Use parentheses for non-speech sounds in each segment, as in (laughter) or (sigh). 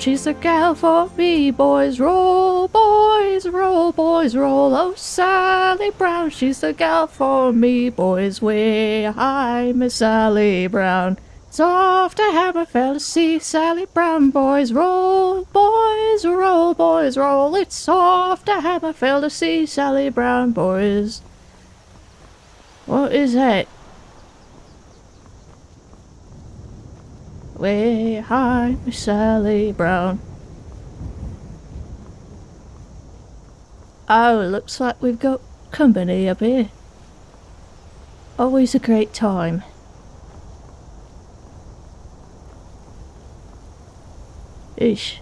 she's the gal for me, boys. Roll, boys, roll, boys, roll. Oh, Sally Brown, she's the gal for me, boys. Way high, Miss Sally Brown. It's off to Hammerfell to see Sally Brown, boys. Roll, boys, roll, boys, roll. It's off to Hammerfell to see Sally Brown, boys. What is that? Way high, Miss Sally Brown. Oh, looks like we've got company up here. Always a great time. Ish.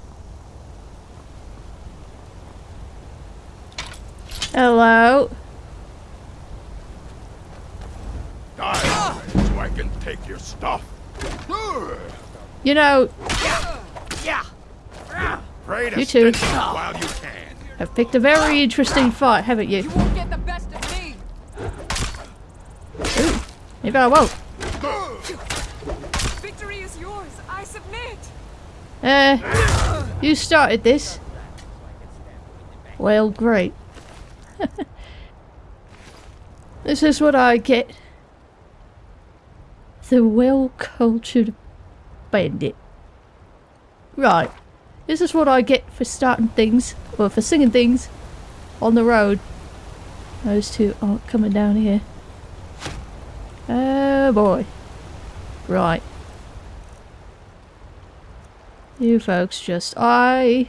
Hello? Die so I can take your stuff. You know, Pray to You too. stitch it while you. I've picked a very interesting fight, haven't you? You won't get the best of me. Maybe I won't. Victory is yours. I submit. Uh, you started this. Well, great. (laughs) this is what I get. The well-cultured bandit. Right. This is what I get for starting things, or for singing things on the road. Those two aren't coming down here. Oh boy. Right. You folks just... I...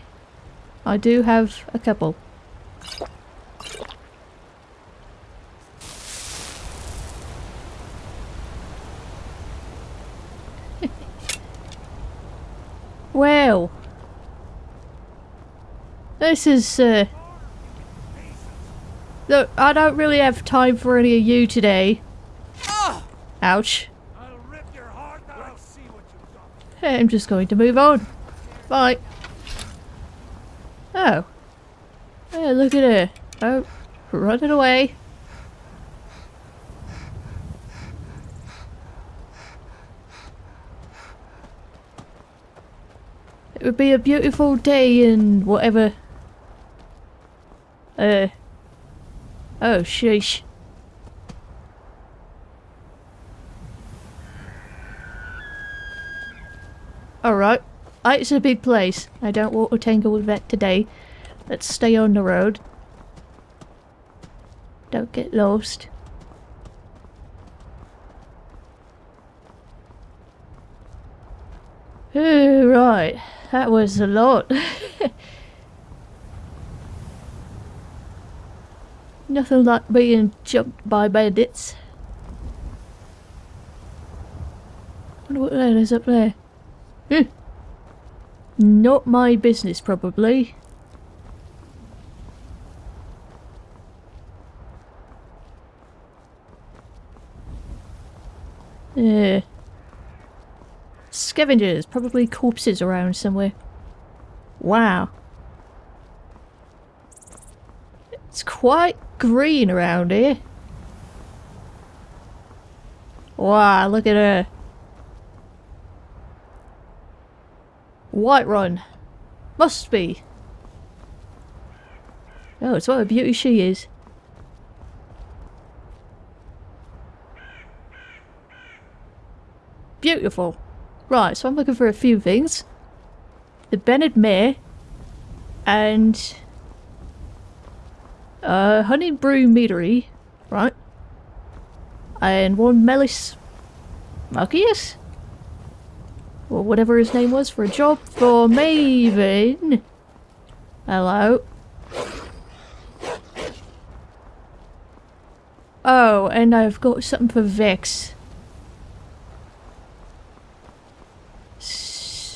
I do have a couple. Well... This is, uh... Look, I don't really have time for any of you today. Ouch. I'm just going to move on. Bye. Oh. Hey, look at her. Oh, running away. It would be a beautiful day in whatever. Uh. Oh, sheesh. Alright. Uh, It's a big place. I don't want to tangle with that today. Let's stay on the road. Don't get lost. Oh, right. That was a lot. (laughs) Nothing like being jumped by bandits. wonder what that is up there. Hmm. Not my business, probably. Yeah. Scavengers, probably corpses around somewhere. Wow. It's quite green around here. Wow, look at her. Whiterun. Must be. Oh, it's what a beauty she is. Beautiful. Right, so I'm looking for a few things. The Bannered Mare and uh, Honningbrew Meadery, right? And one Melis Marcius? Or whatever his name was for a job for Maven. Hello. Oh, and I've got something for Vex.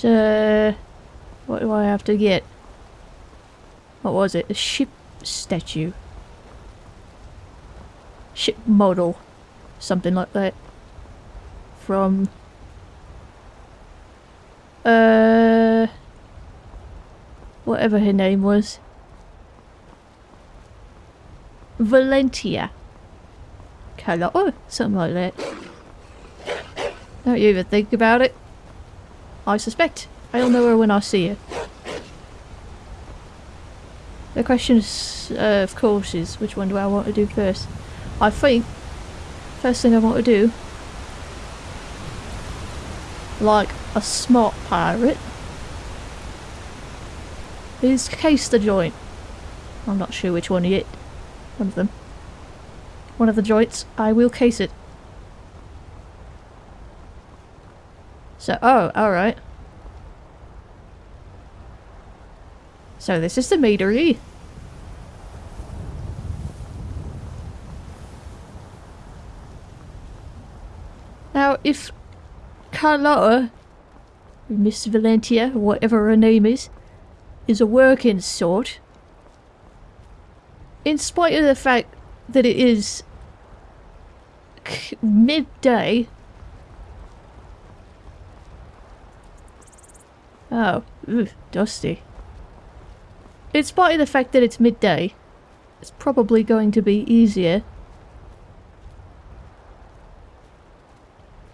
So, what do I have to get? What was it? A ship statue. Ship model. Something like that. From... Uh... Whatever her name was. Valentia. Colour. Oh, something like that. Don't you even think about it. I suspect. I'll know her when I see her. The question, is, uh, of course, is which one do I want to do first? I think first thing I want to do, like a smart pirate, is case the joint. I'm not sure which one yet. One of them. One of the joints. I will case it. So, oh, alright. So this is the meadery. Now, if Carlotta, Miss Valentia, whatever her name is, is a working sort, in spite of the fact that it is midday. Oh, ugh, dusty. In spite of the fact that it's midday, it's probably going to be easier.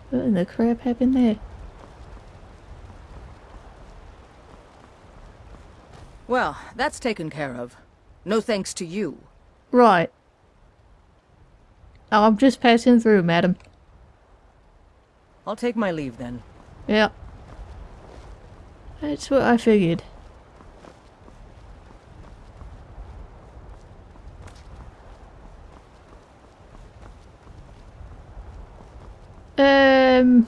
What in the crap happened there? Well, that's taken care of. No thanks to you. Right. Oh, I'm just passing through, madam. I'll take my leave then. Yeah. That's what I figured. Um.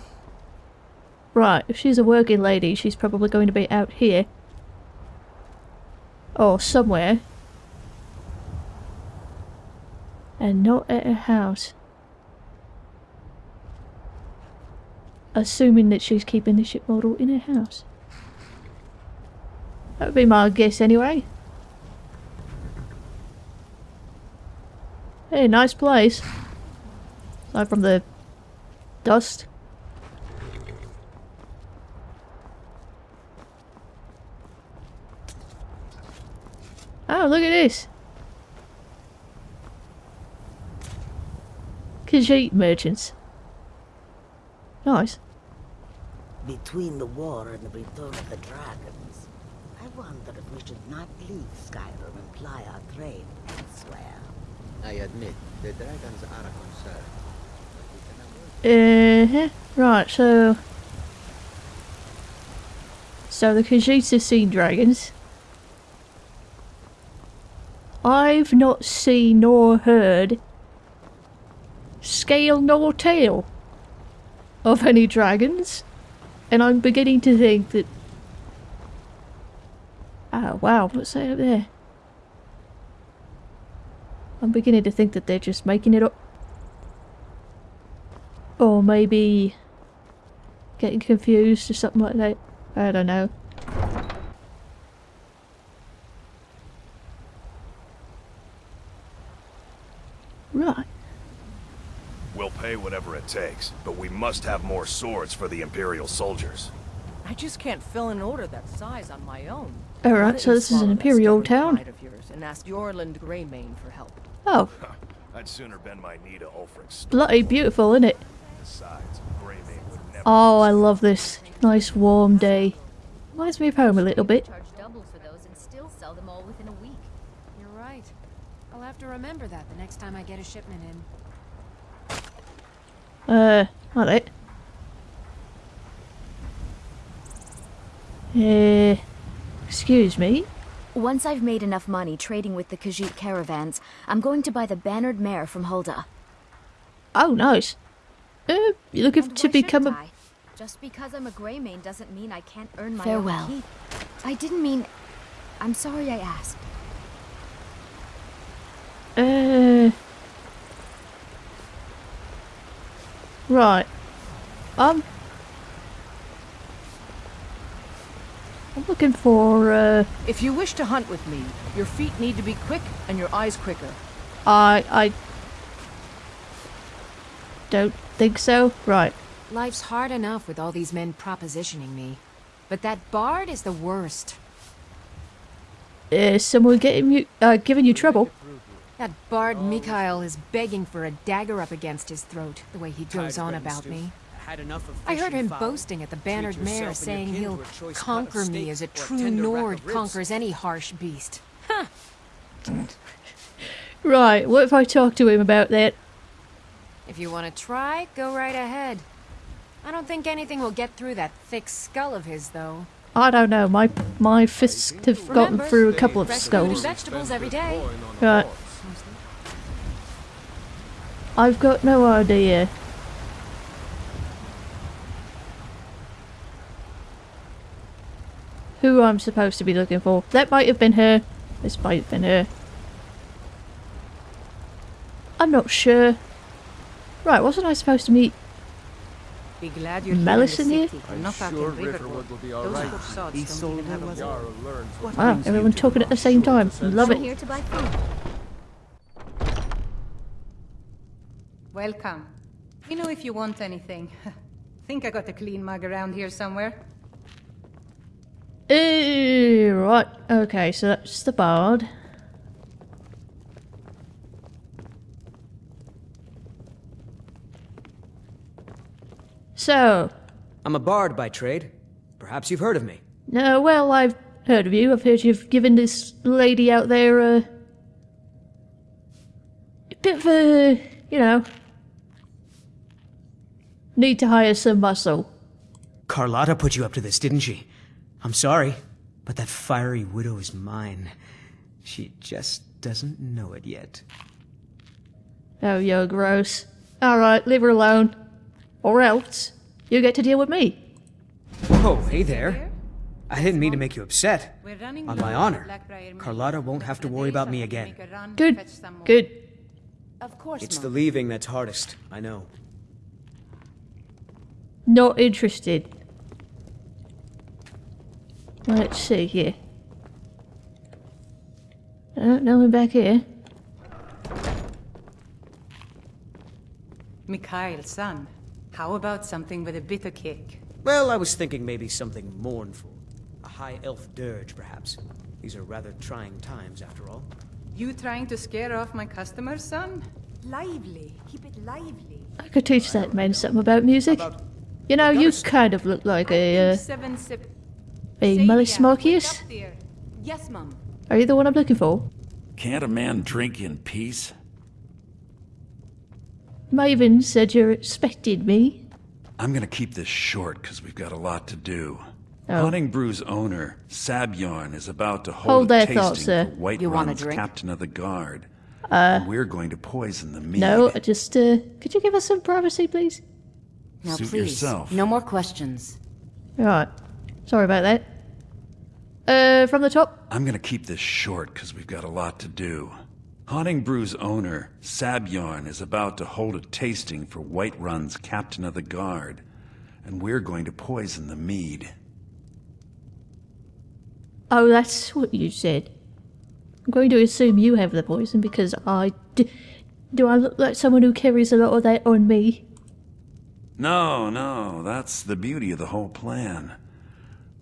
Right, if she's a working lady, she's probably going to be out here. Or somewhere. And not at her house. Assuming that she's keeping the ship model in her house. That would be my guess anyway. Hey, nice place. Aside from the dust. Oh, look at this. Khajiit merchants. Nice. Between the war and the return of the dragons, I wonder if we should not leave Skyrim and ply our trade elsewhere. I admit, the dragons are a concern. but we can avoid Uh-huh. Right, so... So the Khajiits have seen dragons. I've not seen nor heard scale nor tail of any dragons. And I'm beginning to think that... Oh, wow, what's that up there? I'm beginning to think that they're just making it up. Or maybe getting confused or something like that. I don't know. Right. We'll pay whatever it takes, but we must have more swords for the Imperial soldiers. I just can't fill an order that size on my own. Alright, so this is an imperial stubborn town. of yours and ask Eorlund Greymane for help. Oh, (laughs) I'd sooner bend my knee to Ulfric's stone. bloody beautiful, isn't it? Besides, Greymane would never... Oh, I love this. Nice warm day. Reminds me of home a little bit. Charge double for those and still sell them all within a week. You're right. I'll have to remember that the next time I get a shipment in. Uh, alright. Uh, excuse me. Once I've made enough money trading with the Khajiit caravans, I'm going to buy the bannered mare from Hulda. Oh, nice. Uh, you looking And to become a... I? Just because I'm a Greymane doesn't mean I can't earn my Farewell. own. I didn't mean... I'm sorry I asked. Uh... Right. Um... I'm looking for, uh... If you wish to hunt with me, your feet need to be quick and your eyes quicker. I... I... Don't think so. Right. Life's hard enough with all these men propositioning me. But that bard is the worst. Is someone getting you, uh, giving you trouble? That bard Mikhail is begging for a dagger up against his throat, the way he goes on about me. I heard him boasting at the bannered mare, saying he'll conquer me as a true Nord conquers any harsh beast. Huh! Right, what if I talk to him about that? If you want to try, go right ahead. I don't think anything will get through that thick skull of his, though. I don't know, my my fists have gotten Remember, through a couple of fresh fruit and skulls. vegetables every day. Right. I've got no idea. Who I'm supposed to be looking for. That might have been her. This might have been her. I'm not sure. Right, wasn't I supposed to meet Be glad you're Malice here in in here? the city, not back Riverwood. will be Those alright. poor sods don't even have a Yara wall. learns what Wow, everyone talking at the same time. Love I'm it. here to buy food. Welcome. You know if you want anything. (laughs) Think I got a clean mug around here somewhere? Right, okay, so that's the bard. So, I'm a bard by trade. Perhaps you've heard of me. no, well, I've heard of you. I've heard you've given this lady out there a, a bit of a, you know, need to hire some muscle. Carlotta put you up to this, didn't she? I'm sorry, but that fiery widow is mine. She just doesn't know it yet. Oh, you're gross. Alright, leave her alone. Or else, you get to deal with me. Oh, hey there. I didn't mean to make you upset. On my honor, Carlotta won't have to worry about me again. make a run, Good, fetch some more. good. Of course, It's the leaving that's hardest, I know. Not interested. Let's see here. Uh, no one back here. Mikhail, son. How about something with a bitter kick? Well, I was thinking maybe something mournful. A high elf dirge, perhaps. These are rather trying times, after all. You trying to scare off my customers, son? Lively. Keep it lively. I could teach that man something about music. You know, you kind of look like a, uh, Seven sip. A Say Malleus yeah, wake Marcius. up there. Yes, Mum. Are you the one I'm looking for? Can't a man drink in peace? Maven said you're expecting me. I'm gonna keep this short because we've got a lot to do. Oh. Honningbrew's owner, Sabjorn, is about to Hold hold, a that tasting thought, sir. for Whiterun's drink? captain of the guard. Uh, and we're going to poison the mead. No, just, uh, could you give us some privacy, please? Now, Suit please, yourself. no more questions. Right. Sorry about that. Uh, from the top? I'm gonna keep this short because we've got a lot to do. Honningbrew's owner, Sabjorn, is about to hold a tasting for Whiterun's captain of the guard. And we're going to poison the mead. Oh, that's what you said. I'm going to assume you have the poison because I. D- do I look like someone who carries a lot of that on me? No, no, that's the beauty of the whole plan.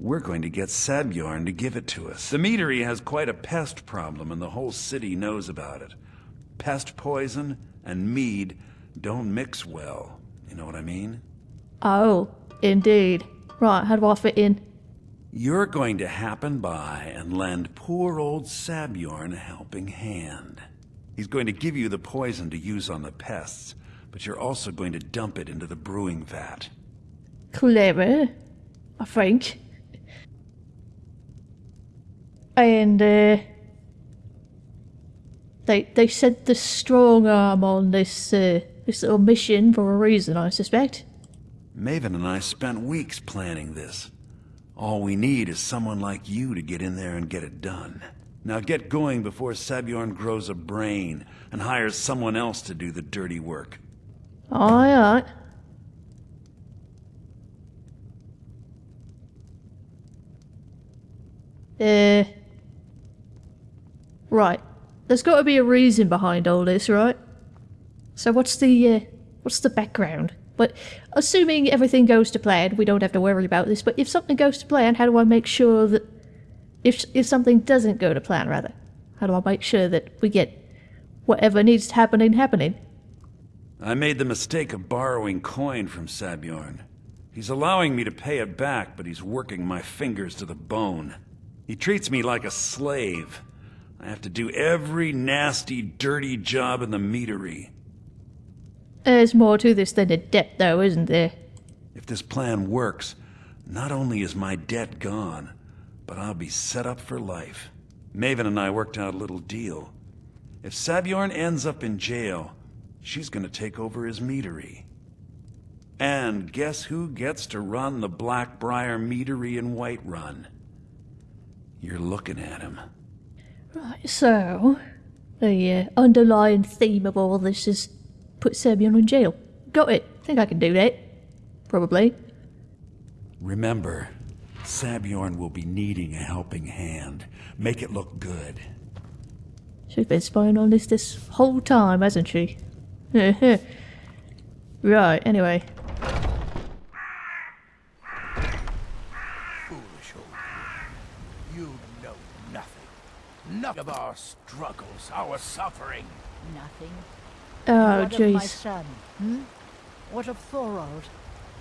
We're going to get Sabjorn to give it to us. The meadery has quite a pest problem, and the whole city knows about it. Pest poison and mead don't mix well. You know what I mean? Oh, indeed. Right, how do I fit in? You're going to happen by and lend poor old Sabjorn a helping hand. He's going to give you the poison to use on the pests, but you're also going to dump it into the brewing vat. Clever, I think. And, uh. They, they sent the strong arm on this, uh, this little mission for a reason, I suspect. Maven and I spent weeks planning this. All we need is someone like you to get in there and get it done. Now get going before Sabjorn grows a brain and hires someone else to do the dirty work. Aye, aye. Uh. Right. There's got to be a reason behind all this, right? So what's the uh, what's the background? But assuming everything goes to plan, we don't have to worry about this. But if something goes to plan, how do I make sure that if if something doesn't go to plan, rather, how do I make sure that we get whatever needs to happening happening? I made the mistake of borrowing coin from Sabjorn. He's allowing me to pay it back, but he's working my fingers to the bone. He treats me like a slave. I have to do every nasty, dirty job in the meadery. There's more to this than a debt, though, isn't there? If this plan works, not only is my debt gone, but I'll be set up for life. Maven and I worked out a little deal. If Sabjorn ends up in jail, she's gonna take over his meadery. And guess who gets to run the Blackbriar meadery in Whiterun? You're looking at him. Right, so the uh, underlying theme of all this is put Serbian in jail. Got it. Think I can do that. Probably. Remember, Sabjorn will be needing a helping hand. Make it look good. She's been spying on this this whole time, hasn't she? (laughs) right, anyway. Foolish old you. You know nothing. None of our struggles, our suffering. Nothing. Oh, what of my jeez. son? Hmm? What of Thorald?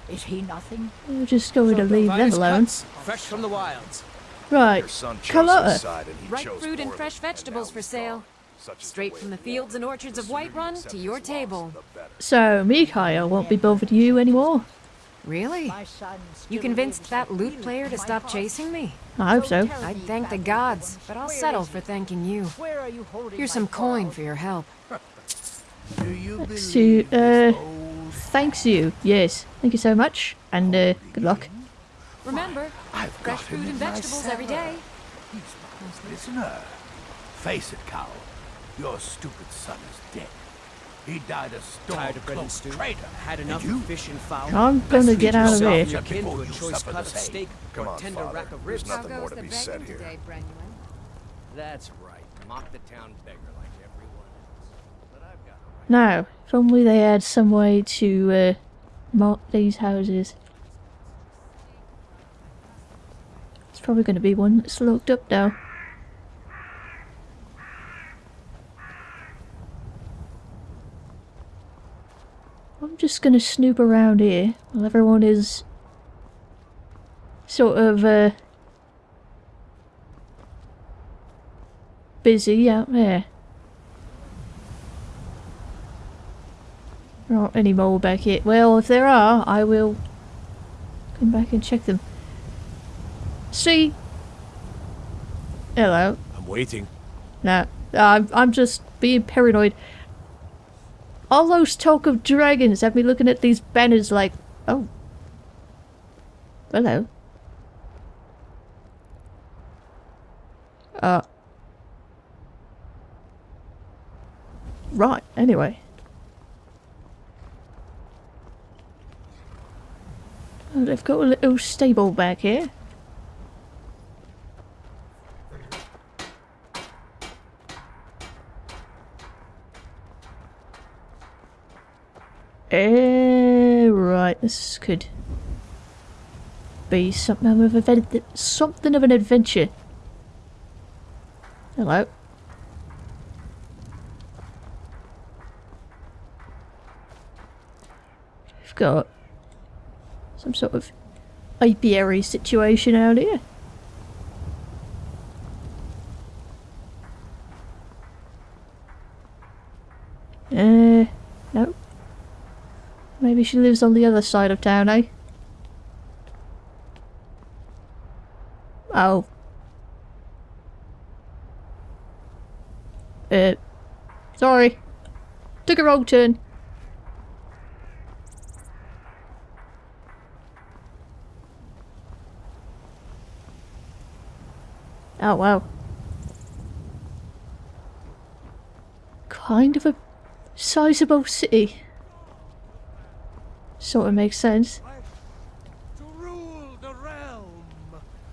Is he nothing? We're just going to leave them alone. Fresh from the wilds. Right, Your son Carlotta. side and he Ripe fruit and poorly, fresh and vegetables for sale. Such Straight from the fields and orchards of The sooner you Whiterun to your table. the better. So, Mikhail won't be bothered you anymore. Really? You convinced that lute player to stop chasing me? I hope so. I'd thank the gods, but I'll settle for thanking you. Where are you holding Here's some coin for your help. Do you Let's uh, Thanks you. Yes. Thank you so much. And, uh, good luck. Remember, I've fresh got him fruit and vegetables every day. cellar. day. He's my prisoner. Face it, Cowl. Your stupid son is dead. He died a Tired of bread and stew? traitor. Had And enough you? fish and fowl? I'm gonna get out of here. and your kin Before to a choice cut of steak Come or a on, tender Father. rack of There's nothing more to be said here. That's right. Mock the town beggar like everyone else. But I've got right. Now, if only they had some way to, uh, mark these houses. It's probably going to be one that's locked up now. Just going to snoop around here while everyone is sort of, uh, busy out there. There aren't any more back here. Well, if there are, I will come back and check them. See? Hello. I'm waiting. No, I'm, I'm just being paranoid. All those talk of dragons have me looking at these banners like, oh. Hello. Uh. Right, anyway. Oh, they've got a little stable back here. Eh, right, this could be something of a something of an adventure. Hello. We've got some sort of apiary situation out here. Uh, no. Maybe she lives on the other side of town, eh? Oh. Uh, sorry. Took a wrong turn. Oh, wow. Kind of a sizable city. Sort of makes sense. To rule the realm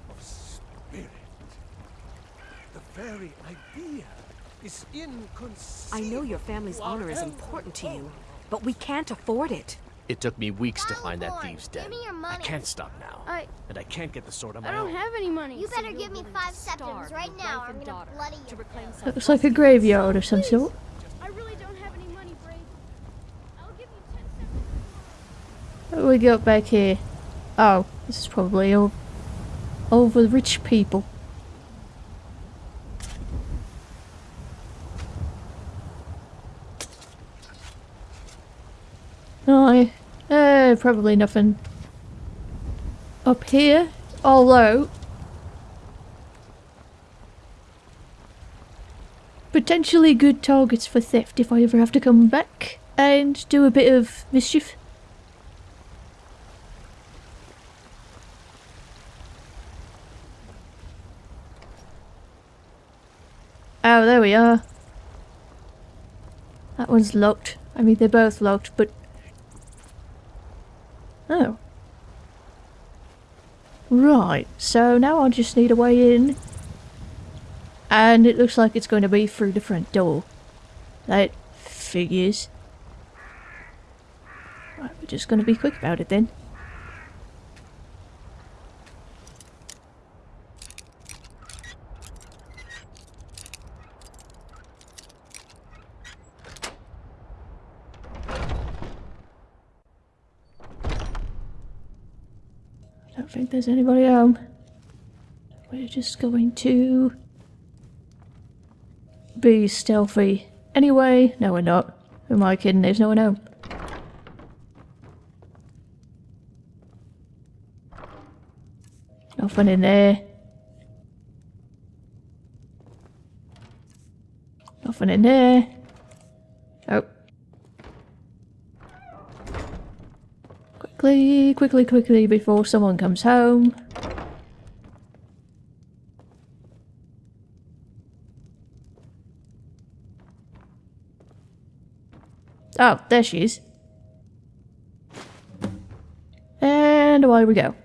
of spirit. The very idea is inconceivable. I know your family's honor is important to you, but we can't afford it. It took me weeks to find that thieves' den. Give me your I can't stop now. I- And I can't get the sword on my I don't own. have any money. You better give me five septims right now, or I'm gonna bloody you. Looks like a graveyard of some sort. we got back here? Oh, this is probably all over the rich people. No, uh, probably nothing up here, although potentially good targets for theft if I ever have to come back and do a bit of mischief. Oh, there we are. That one's locked. I mean, they're both locked, but... Oh. Right, so now I just need a way in. And it looks like it's going to be through the front door. That figures. Right, we're just going to be quick about it then. don't think there's anybody home. We're just going to be stealthy. Anyway, no we're not. Who am I kidding? There's no one home. Nothing in there. Nothing in there. Quickly, quickly, quickly before someone comes home. Oh, there she is. And away we go.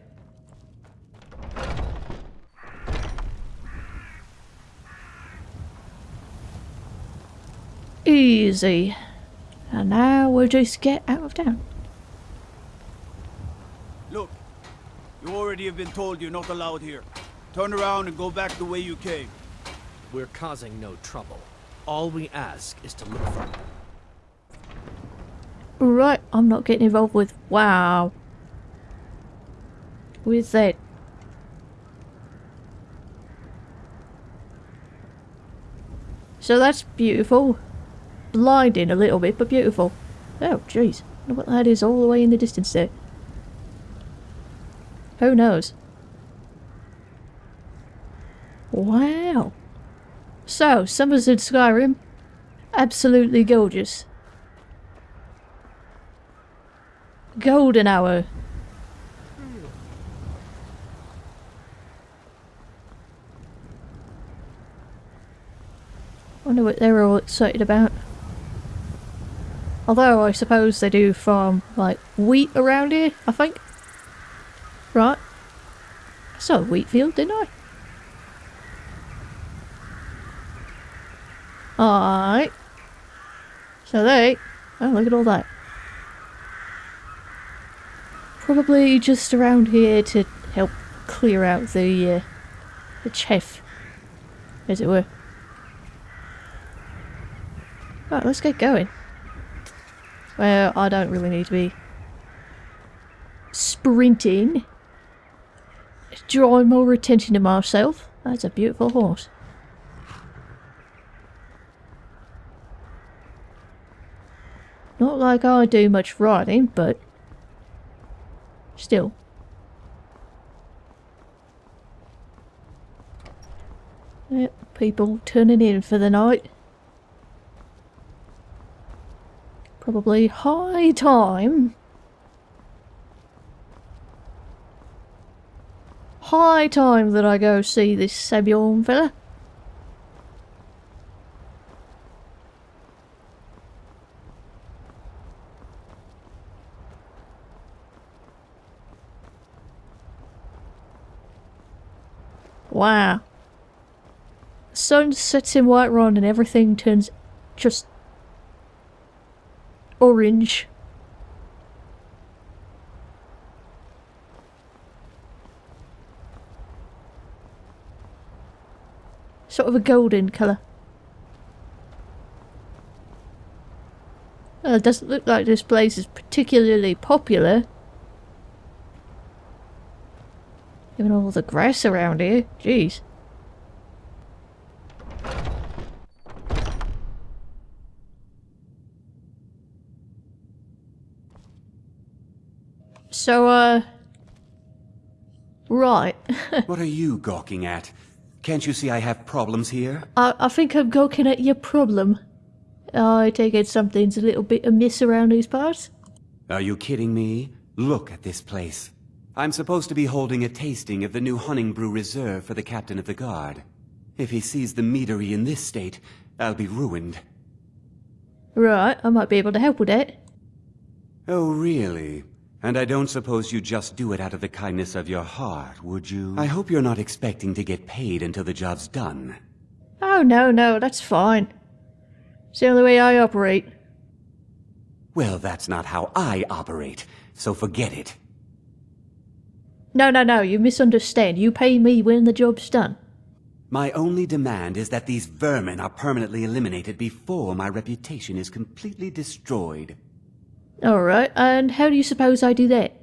Easy. And now we'll just get out of town. You already have been told you're not allowed here. Turn around and go back the way you came. We're causing no trouble. All we ask is to look for Right, I'm not getting involved with... Wow. With that. So that's beautiful. Blinding a little bit, but beautiful. Oh, jeez. what that is all the way in the distance there. Who knows? Wow. So, summers in Skyrim. Absolutely gorgeous. Golden hour. Wonder what they're all excited about. Although I suppose they do farm like wheat around here, I think. Right. I saw a wheat field, didn't I? Alright. So they... Oh, look at all that. Probably just around here to help clear out the, uh, the chaff, as it were. Right, let's get going. Well, I don't really need to be sprinting. Drawing more attention to myself. That's a beautiful horse. Not like I do much riding, but still. Yep, people turning in for the night. Probably high time. High time that I go see this Sabjorn fella. Wow. The sun sets in Whiterun and everything turns just orange. Sort of a golden colour. Well, it doesn't look like this place is particularly popular. Even all the grass around here. Jeez. So, uh... Right. (laughs) what are you gawking at? Can't you see I have problems here? I, I think I'm gawking at your problem. I take it something's a little bit amiss around these parts. Are you kidding me? Look at this place. I'm supposed to be holding a tasting of the new Honningbrew Reserve for the Captain of the Guard. If he sees the meadery in this state, I'll be ruined. Right, I might be able to help with it. Oh, really? And I don't suppose you just do it out of the kindness of your heart, would you? I hope you're not expecting to get paid until the job's done. Oh, no, no, that's fine. It's the only way I operate. Well, that's not how I operate, so forget it. No, no, no, you misunderstand. You pay me when the job's done. My only demand is that these vermin are permanently eliminated before my reputation is completely destroyed. Alright, and how do you suppose I do that?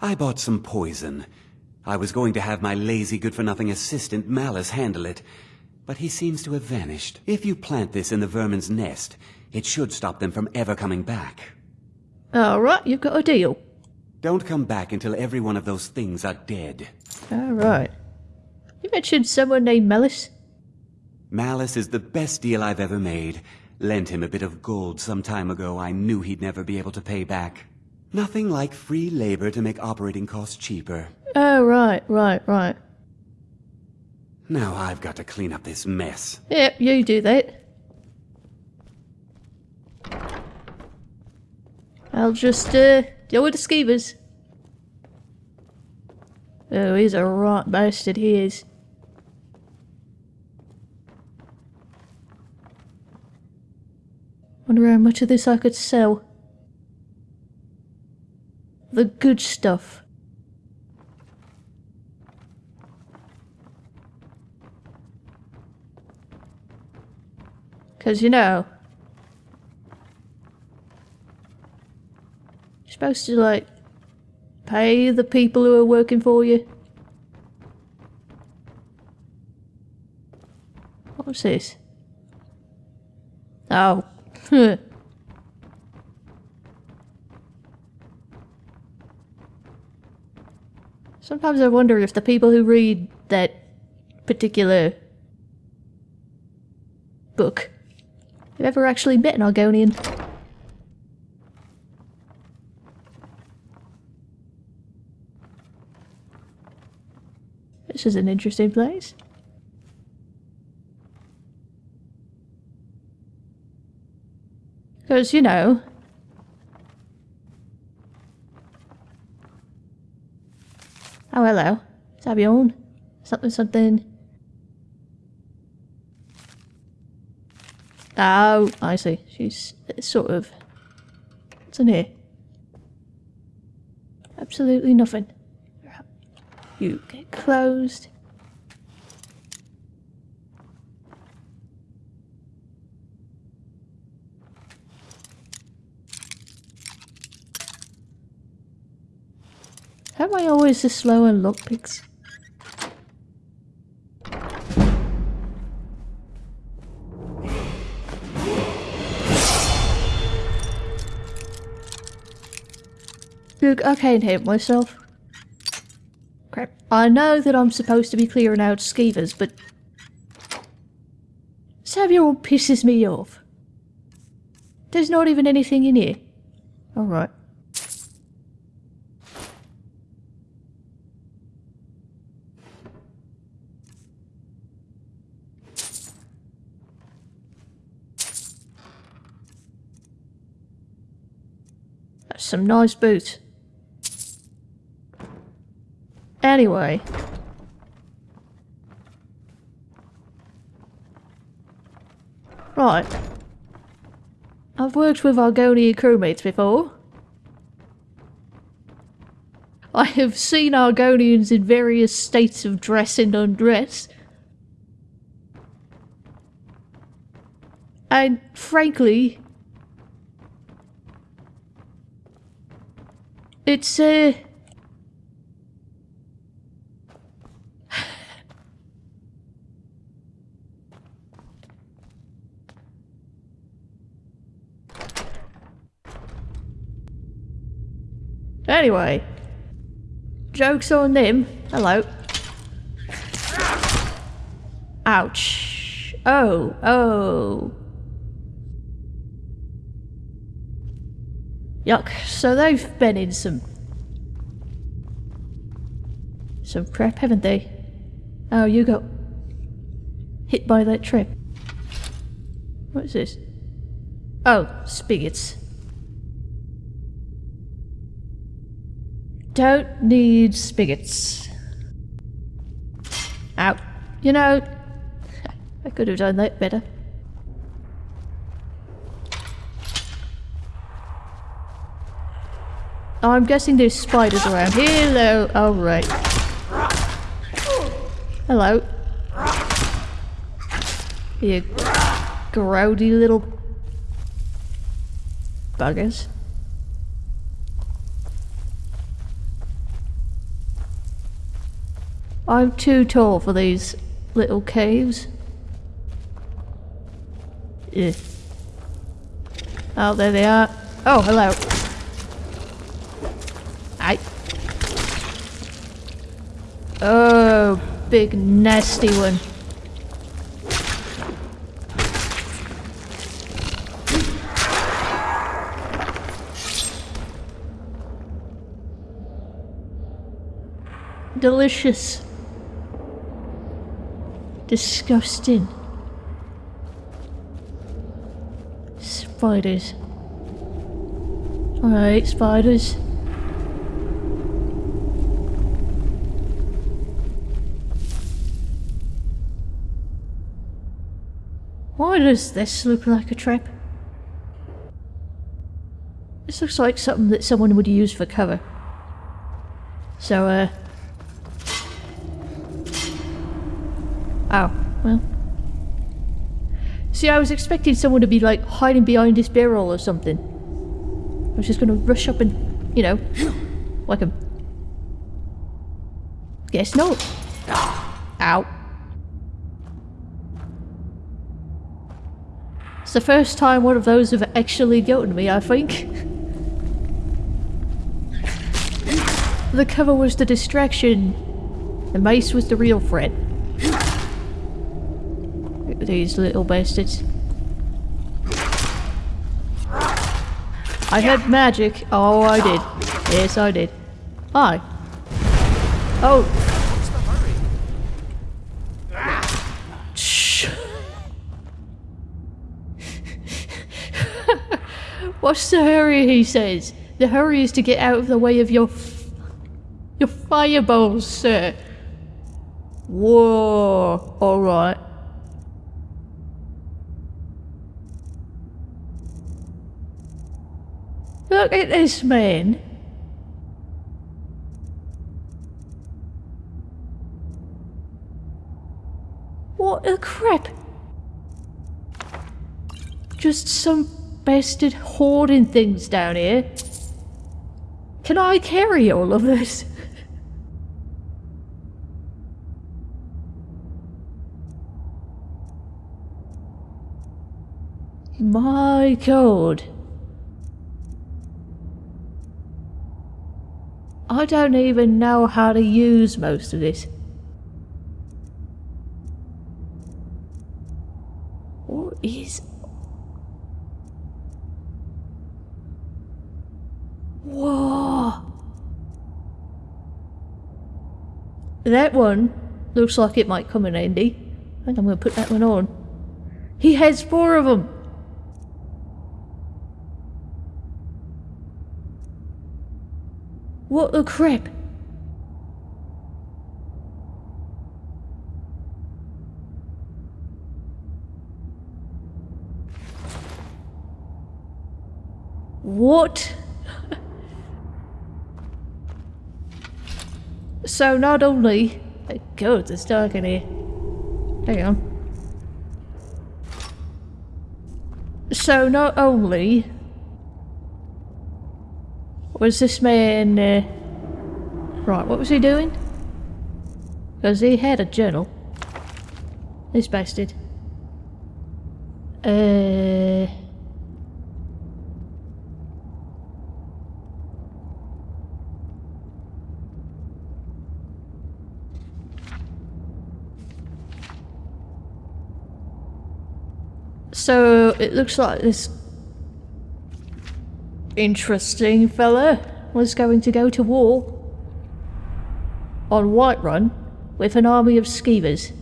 I bought some poison. I was going to have my lazy good-for-nothing assistant Mallus handle it, but he seems to have vanished. If you plant this in the vermin's nest, it should stop them from ever coming back. Alright, you've got a deal. Don't come back until every one of those things are dead. Alright. You mentioned someone named Mallus? Mallus is the best deal I've ever made. Lent him a bit of gold some time ago I knew he'd never be able to pay back. Nothing like free labor to make operating costs cheaper. Oh, right, right, right. Now I've got to clean up this mess. Yep, you do that. I'll just, uh, deal with the skeevers. Oh, he's a right bastard, he is. Wonder how much of this I could sell. The good stuff. Because, you know, you're supposed to, like, pay the people who are working for you. What's this? Oh. Hmm. Sometimes I wonder if the people who read that particular book have ever actually met an Argonian. This is an interesting place. Because, you know... Oh, hello. Sabion. Something, something. Oh, I see. She's sort of... What's in here? Absolutely nothing. You get closed. Am I always this slow in lockpicks? Look, I can't help myself. Crap. I know that I'm supposed to be clearing out skeevers, but... Samuel pisses me off. There's not even anything in here. Alright. Some nice boots. Anyway. Right. I've worked with Argonian crewmates before. I have seen Argonians in various states of dress and undress. And frankly, it's uh Anyway. Joke's on them. Hello. Ouch. Oh, oh. Yuck. So they've been in some... Some crap, haven't they? Oh, you got... Hit by that trip. What is this? Oh, spigots. Don't need spigots. Out. You know, I could have done that better. Oh, I'm guessing there's spiders around. Hello. All right. Hello. You grody little buggers. I'm too tall for these little caves. Oh, there they are. Oh, hello. Oh, big nasty one. Delicious. Disgusting. Spiders. Alright, spiders. Does this look like a trap? This looks like something that someone would use for cover. So, uh, Oh, well. See, I was expecting someone to be like hiding behind this barrel or something. I was just gonna rush up and, you know, (gasps) like a... Guess not. It's the first time one of those have actually gotten me, I think. the cover was the distraction. The mace was the real threat these little bastards. I had magic. Oh, I did. Yes, I did. Hi. Oh. What's the hurry, he says. The hurry is to get out of the way of your your fireballs, sir. Whoa. Alright. Look at this man. What a crap. Just some bastard hoarding things down here. Can I carry all of this? (laughs) My god. I don't even know how to use most of this. What is... Whoa! That one looks like it might come in handy. I think I'm going to put that one on. He has four of them! What the crap? What? So not only... Oh God, it's dark in here. Hang on. So not only was this man... Uh... Right, what was he doing? Because he had a journal. This bastard. Uh... So it looks like this interesting fella was going to go to war on Whiterun with an army of skeevers.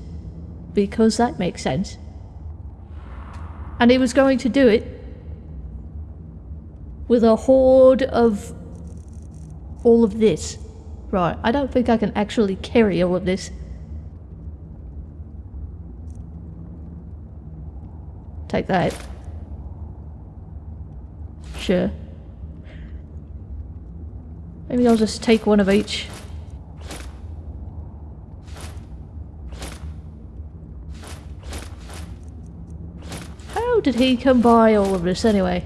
Because that makes sense. And he was going to do it with a horde of all of this. Right, I don't think I can actually carry all of this. Take that. Sure. Maybe I'll just take one of each. How did he come by all of this anyway?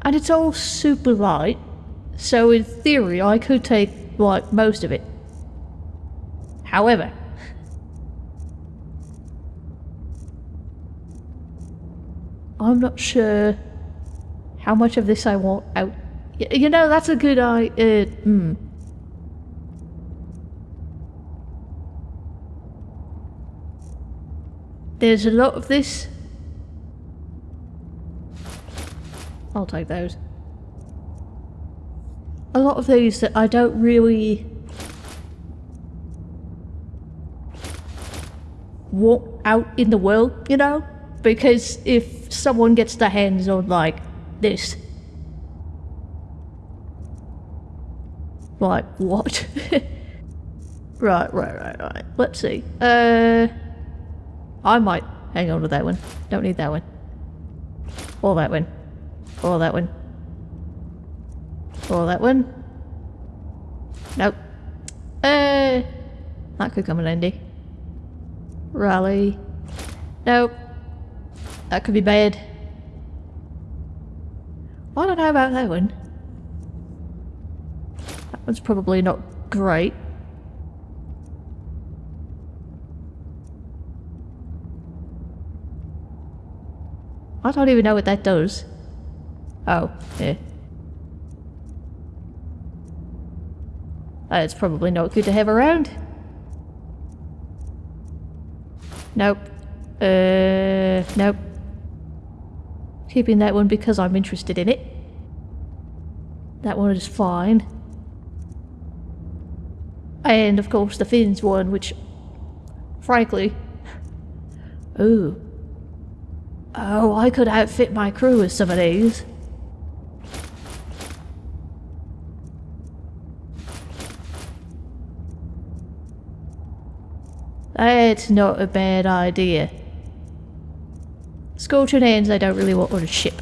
And it's all super light, so in theory I could take, like, most of it. However, I'm not sure how much of this I want out. You know, that's a good idea. Uh, hmm. There's a lot of this. I'll take those. A lot of these that I don't really want out in the world, you know? Because if someone gets their hands on, like, this. Like, what? (laughs) right, right, right, right. Let's see. Uh, I might hang on to that one. Don't need that one. Or that one. Or that one. Or that one. Nope. Uh, that could come in handy. Rally. Nope. That could be bad. I don't know about that one. That one's probably not great. I don't even know what that does. Oh, yeah. That's probably not good to have around. Nope. Uh, nope. Keeping that one because I'm interested in it. That one is fine. And of course the fins one, which, frankly, ooh. Oh, I could outfit my crew with some of these. That's not a bad idea. Scorching hands I don't really want on a ship.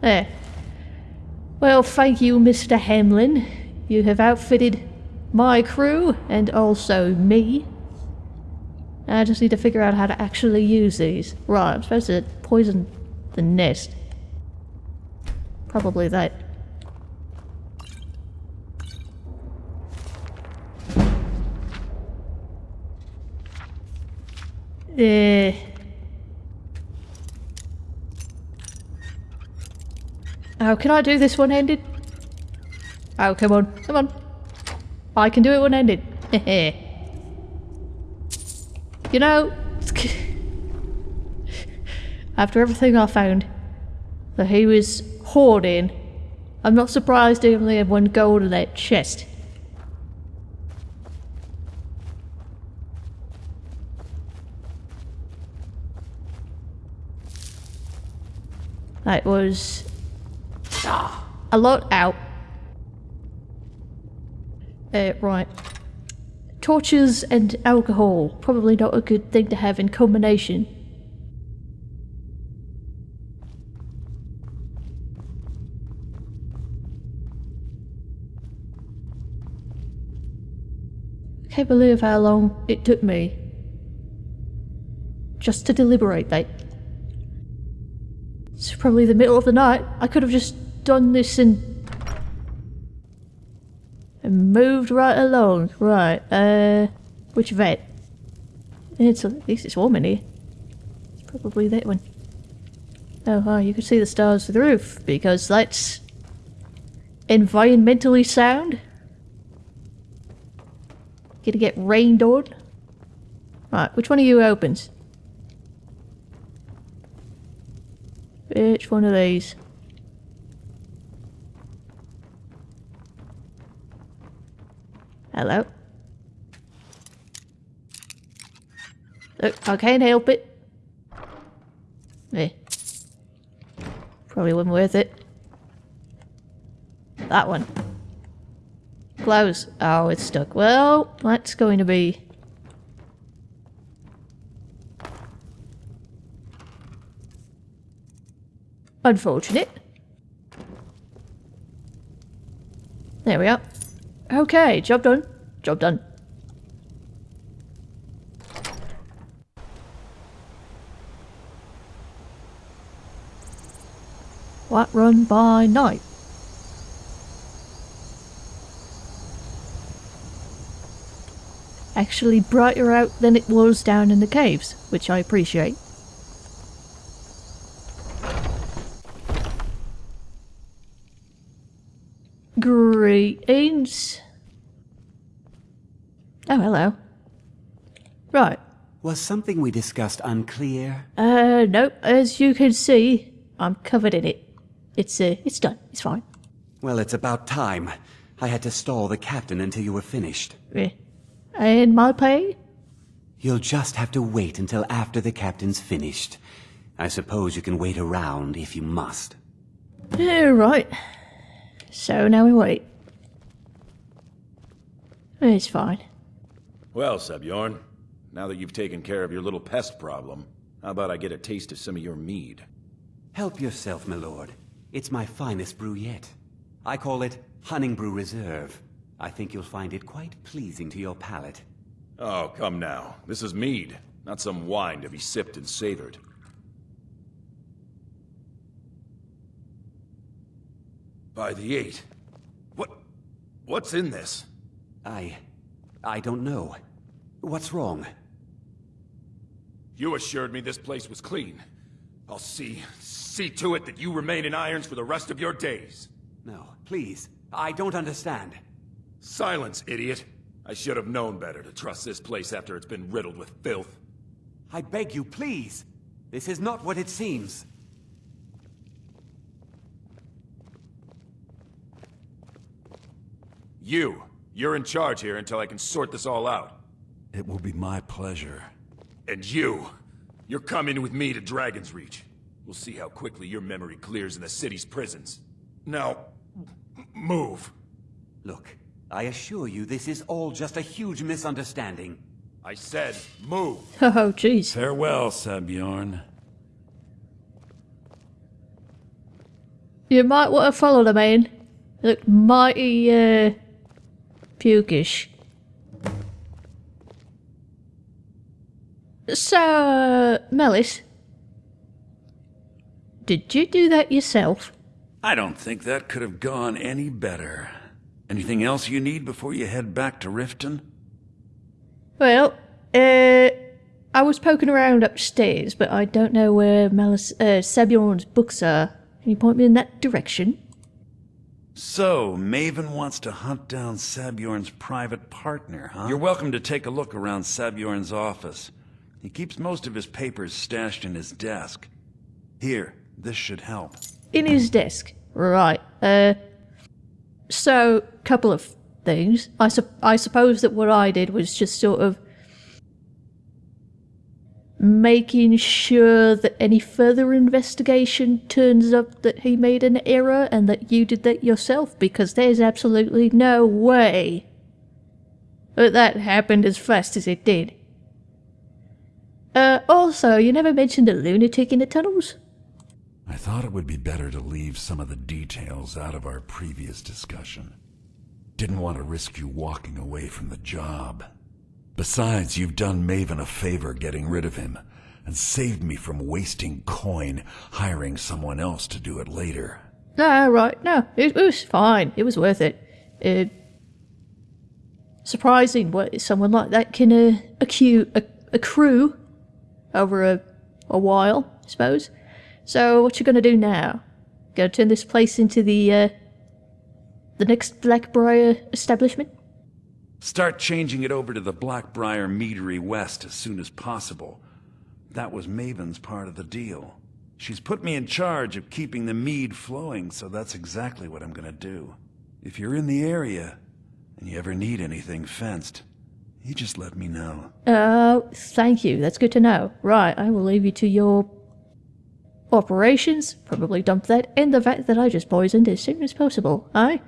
There. Well, thank you, Mr. Hamelyn. You have outfitted my crew and also me. I just need to figure out how to actually use these. Right, I'm supposed to poison the nest. Probably that. Eh. Oh, can I do this one-handed? Oh, come on, come on. I can do it one-handed. (laughs) you know, after everything I found, that he was hoarding. I'm not surprised he only had one gold in that chest. That was a lot out. Uh, right. Torches and alcohol. Probably not a good thing to have in combination. Can't believe how long it took me just to deliberate that. It's probably the middle of the night. I could have just done this and and moved right along. Right, uh, which vet? It's at least it's warm in here. It's probably that one. Oh, hi, you can see the stars through the roof because that's environmentally sound. Gonna get rained on. Right, which one of you opens? Which one of these? Hello? Look, I can't help it. Eh. Probably wasn't worth it. That one. Close. Oh, it's stuck. Well, that's going to be... Unfortunate. There we are. Okay, job done. Job done. Whiterun by night? Actually brighter out than it was down in the caves, which I appreciate. Greetings. Oh, hello. Right. Was something we discussed unclear? Uh, nope. As you can see, I'm covered in it. It's, uh, it's done. It's fine. Well, it's about time. I had to stall the captain until you were finished. Yeah. And my pay? You'll just have to wait until after the captain's finished. I suppose you can wait around if you must. Yeah, right. So now we wait. It's fine. Well, Sabjorn, now that you've taken care of your little pest problem, how about I get a taste of some of your mead? Help yourself, my lord. It's my finest brew yet. I call it Honningbrew Reserve. I think you'll find it quite pleasing to your palate. Oh, come now. This is mead, not some wine to be sipped and savored. By the eight. What... what's in this? I... I don't know. What's wrong? You assured me this place was clean. I'll see... see to it that you remain in irons for the rest of your days. No, please. I don't understand. Silence, idiot. I should have known better to trust this place after it's been riddled with filth. I beg you, please. This is not what it seems. You. You're in charge here until I can sort this all out. It will be my pleasure. And you. You're coming with me to Dragonsreach. We'll see how quickly your memory clears in the city's prisons. Now, move. Look, I assure you this is all just a huge misunderstanding. I said move. (laughs) Oh, jeez. Farewell, Sabjorn. You might want to follow the man. Look mighty, uh, pukish. So, Mallus, did you do that yourself? I don't think that could have gone any better. Anything else you need before you head back to Riften? Well, uh, I was poking around upstairs, but I don't know where Mallus, uh, Sabjorn's books are. Can you point me in that direction? So, Maven wants to hunt down Sabjorn's private partner, huh? You're welcome to take a look around Sabjorn's office. He keeps most of his papers stashed in his desk. Here, this should help. In his desk. Right. Uh, so, a couple of things. I, su I suppose that what I did was just sort of making sure that any further investigation turns up that he made an error and that you did that yourself because there's absolutely no way that that happened as fast as it did. Uh, also, you never mentioned the lunatic in the tunnels? I thought it would be better to leave some of the details out of our previous discussion. Didn't want to risk you walking away from the job. Besides, you've done Maven a favor getting rid of him, and saved me from wasting coin hiring someone else to do it later. No, right, no, it, it was fine. It was worth it. It, surprising what someone like that can uh, accrue over a, a while, I suppose. So what you gonna do now? Gonna turn this place into the, uh, the next Blackbriar establishment? Start changing it over to the Blackbriar Meadery West as soon as possible. That was Maven's part of the deal. She's put me in charge of keeping the mead flowing, so that's exactly what I'm gonna do. If you're in the area, and you ever need anything fenced, you just let me know. Oh, thank you. That's good to know. Right, I will leave you to your operations. Probably dump that in the vat that I just poisoned as soon as possible, aye?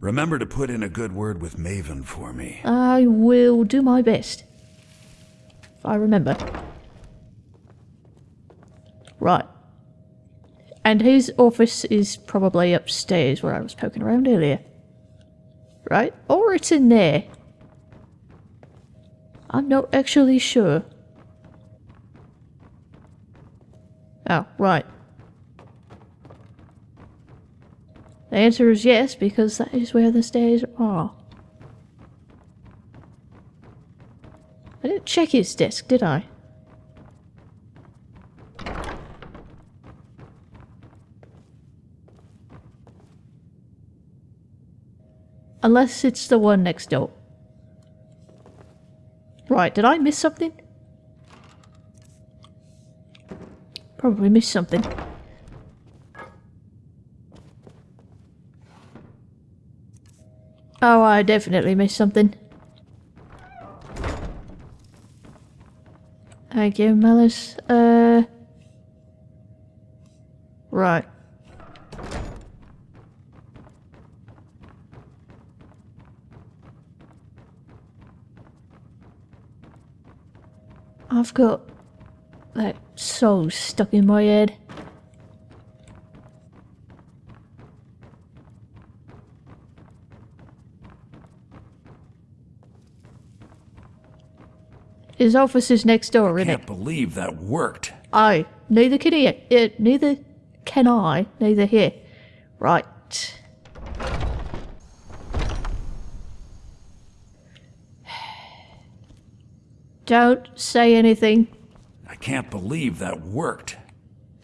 Remember to put in a good word with Maven for me. I will do my best. If I remember. Right. And his office is probably upstairs where I was poking around earlier. Right? Or it's in there. I'm not actually sure. Oh, right. The answer is yes, because that is where the stairs are. I didn't check his desk, did I? Unless it's the one next door. Right, did I miss something? Probably missed something. Oh, I definitely missed something. Thank you, Mallus. Uh... Right. I've got so stuck in my head. His office is next door, isn't Can't believe that worked. Aye, neither can he. Uh, neither can I. Neither here. Right. (sighs) Don't say anything. Can't believe that worked.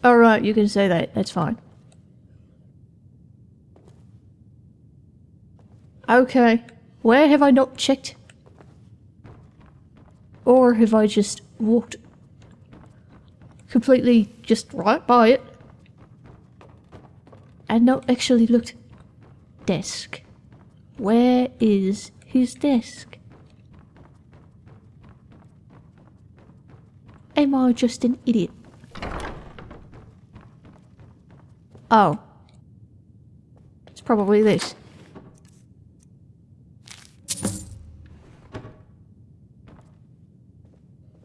Alright, you can say that. That's fine. Okay. Where have I not checked? Or have I just walked completely just right by it and not actually looked? Desk. Where is his desk? Am I just an idiot? Oh. It's probably this.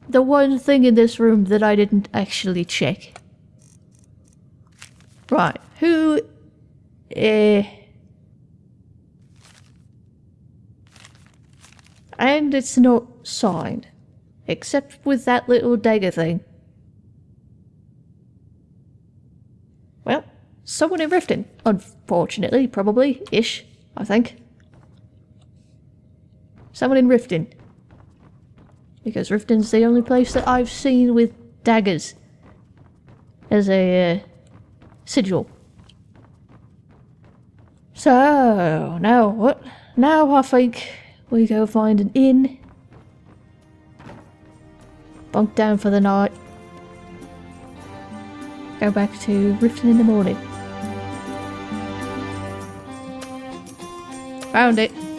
The one thing in this room that I didn't actually check. Right, who... Eh... And it's not signed. Except with that little dagger thing. Well, someone in Riften. Unfortunately, probably. Ish, I think. Someone in Riften. Because Riften's the only place that I've seen with daggers. As a, uh, sigil. So, now what? Now I think we go find an inn bunk down for the night, go back to Riften in the morning. Found it.